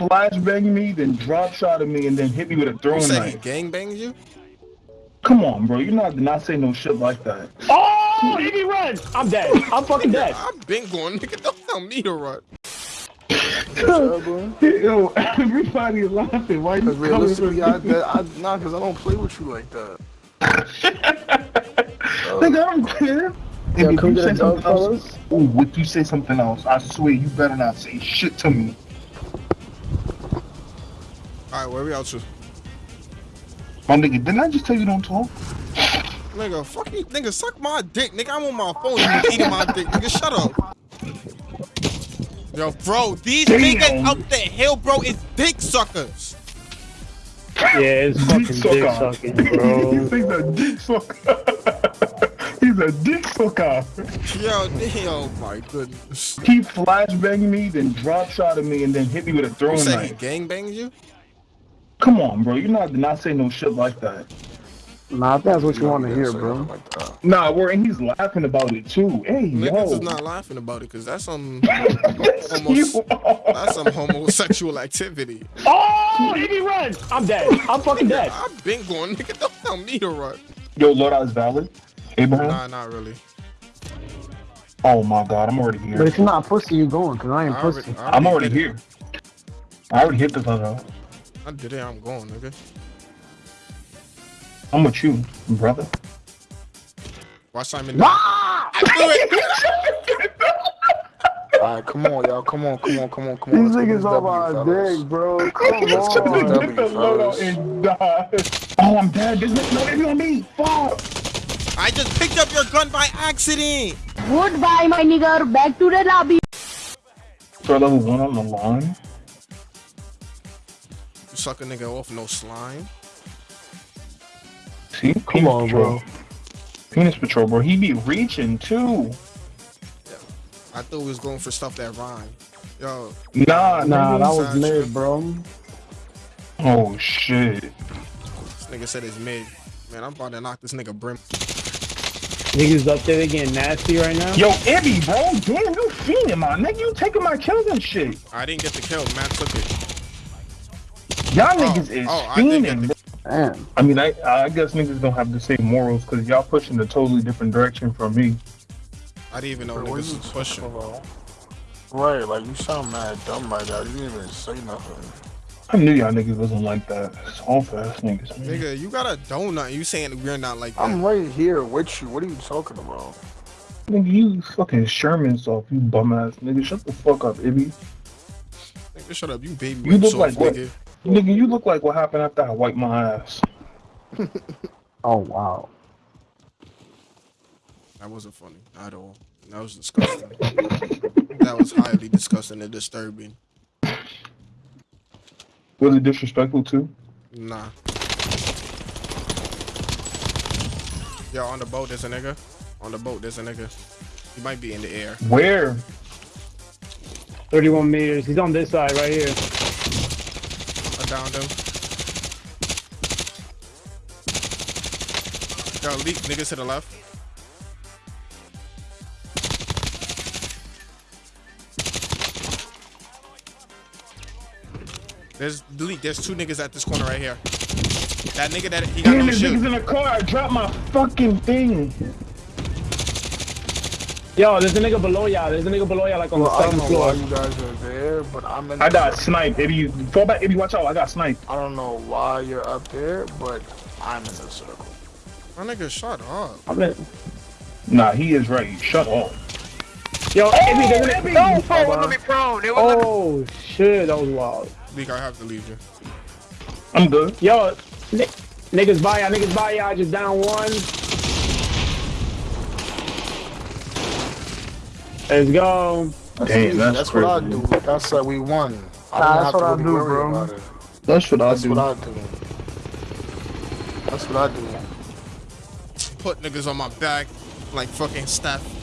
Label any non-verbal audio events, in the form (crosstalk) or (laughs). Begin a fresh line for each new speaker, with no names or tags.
flashbanged me, then drop shot at me, and then hit me with a
You
throwing
say
knife.
gang banged you?
Come on, bro. You're not not say no shit like that.
Oh, Iggy run! I'm dead. I'm fucking dead. (laughs)
I've been going, nigga. Don't tell me to run. (laughs)
Yo, everybody laughing. Why you
Cause
coming
realistically, I,
for me?
that, I nah, cause I don't play with you like that. (laughs)
Nigga, I'm clear.
Yo,
And if you say something
dog,
else, ooh, if you say something else, I swear you better not say shit to me.
All right, where we out to?
My nigga, didn't I just tell you don't talk?
Nigga, fuck you, nigga, suck my dick, nigga. I'm on my phone, you eating my dick, nigga. Shut up. Yo, bro, these
Damn.
niggas up the hill, bro, is dick suckers.
Yeah, it's fucking dick
sucker.
sucking, bro. (laughs)
He's a dick sucker. (laughs) He's a dick sucker.
Yo, damn, oh my goodness.
He flashbanged me, then drop shot at me, and then hit me with a
You
throwing
say he
knife.
gang banged you?
Come on, bro. You're not not say no shit like that.
Nah, I that's what you want to hear, bro.
Like.
Nah, we're and he's laughing about it too. Hey,
Niggas
yo.
is not laughing about it, cause that's some (laughs)
Yes,
almost-
you are.
that's some homosexual activity.
Oh, Iggy run! I'm dead. I'm fucking (laughs) dead.
I've been going, nigga. Don't tell me to run.
Yo, Lord, I was valid. Abraham.
Nah, not really.
Oh my God, I'm already here.
But
here.
if you're not pussy, you going, cause I ain't
I
pussy.
already, I
I'm already
did it.
here. I already hit the tunnel.
I did it. I'm going, nigga.
I'm with you, brother.
Watch Simon.
Ah!
I do it. (laughs)
Alright, come on, y'all. Come on, come on, come on, come on.
These niggas
this
on my
fellas.
dick, bro. Come
Let's
on.
Get the loadout and die. Oh, I'm dead. This nigga, no, it's on me. Fuck.
I just picked up your gun by accident.
Goodbye, my nigga. Back to the lobby.
Threat level one on the line.
You suck a nigga off no slime.
See,
Come
Penis
on,
patrol.
bro.
Penis patrol, bro. He be reaching too. Yeah.
I thought he was going for stuff that rhyme. Yo,
Nah,
Nah,
nah.
that was
Sound
mid,
true.
bro.
Oh shit.
this nigga said it's mid. Man, I'm about to knock this nigga brim.
Niggas up there, they getting nasty right now.
Yo, Ibby, bro. Damn, you fiending, my nigga. You taking my kills and shit.
I didn't get the kill. Matt took it.
Y'all
Oh,
niggas is
oh, I
fiending.
the-
I mean, I I guess niggas don't have the same morals because y'all pushing a totally different direction from me.
I didn't even know
Bro, what
niggas
you
was pushing.
talking about? Right, like you sound mad dumb right now. You didn't even say nothing.
I knew y'all niggas wasn't like that. Soft ass niggas. Man.
Nigga, you got a donut. You saying we're not like that?
I'm right here with you. What are you talking about?
Nigga, you fucking Sherman soft, you bum ass nigga. Shut the fuck up, Ibby.
Nigga, shut up. You baby
You
whip
look
soft,
like what?
Nigga.
Nigga, you look like what happened after I wiped my ass. (laughs)
Oh wow.
That wasn't funny at all. That was disgusting. (laughs) that was highly disgusting and disturbing.
Was it disrespectful too?
Nah. Yo, on the boat, there's a nigga. On the boat, there's a nigga. He might be in the air.
Where?
31 meters. He's on this side right here.
Downed him. Yo, leak niggas to the left. There's delete. There's two niggas at this corner right here. That nigga that he got
Damn,
no
this nigga's
shield.
in the car. I dropped my fucking thing.
Yo, there's a nigga below y'all. There's a nigga below y'all, like on
Well, I
the
don't
second
know why
floor.
you guys are there, but I'm in.
I got sniped. Ibby, fall back. if you watch out. I got sniped.
I don't know why you're up there, but I'm in the circle.
My nigga, shut up.
I'm in-
Nah, he is right. Shut up.
Yo, Ibby, there's a nigga.
Ibby!
Oh,
prone. It
oh, shit, that was wild.
Leak, I have to leave you.
I'm good.
Yo, niggas by y'all, niggas by y'all, just down one. Let's go.
That's,
Damn, that's
that's what I do. That's like we won.
Nah, that's what
to
I do, bro.
That's what I
That's
do.
what I do. That's what I do.
Put niggas on my back like fucking Steph.